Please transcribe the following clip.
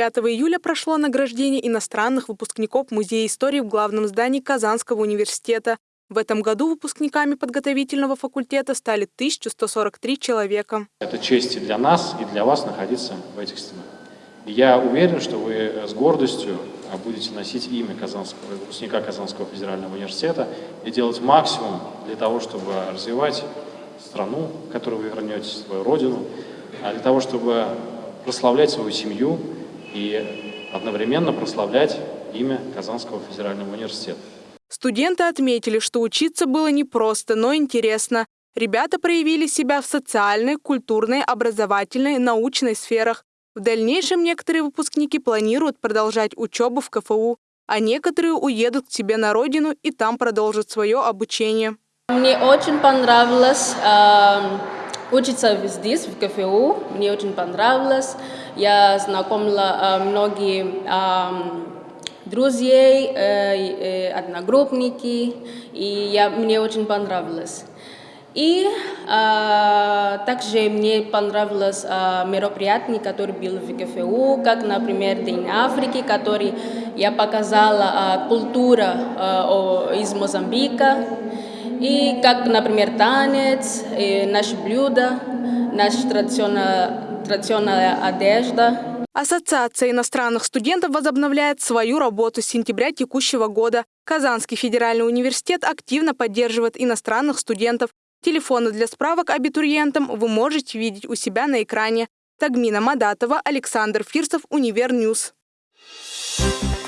5 июля прошло награждение иностранных выпускников Музея истории в главном здании Казанского университета. В этом году выпускниками подготовительного факультета стали 1143 человека. Это честь и для нас, и для вас находиться в этих стенах. Я уверен, что вы с гордостью будете носить имя Казанского, выпускника Казанского федерального университета и делать максимум для того, чтобы развивать страну, в которую вы вернетесь, свою родину, а для того, чтобы прославлять свою семью и одновременно прославлять имя Казанского федерального университета. Студенты отметили, что учиться было непросто, но интересно. Ребята проявили себя в социальной, культурной, образовательной, научной сферах. В дальнейшем некоторые выпускники планируют продолжать учебу в КФУ, а некоторые уедут к себе на родину и там продолжат свое обучение. Мне очень понравилось э, учиться здесь, в КФУ. Мне очень понравилось. Я знакомила э, многие э, друзей, э, э, одногруппники, и я, мне очень понравилось. И а, также мне понравилось а, мероприятие, которое было в КФУ, как, например, День Африки, который я показала а, культуру а, из Мозамбика, и как, например, танец, и наши блюда, наша традиционная, традиционная одежда. Ассоциация иностранных студентов возобновляет свою работу с сентября текущего года. Казанский федеральный университет активно поддерживает иностранных студентов. Телефоны для справок абитуриентам вы можете видеть у себя на экране. Тагмина Мадатова, Александр Фирсов, UniverNews. Thank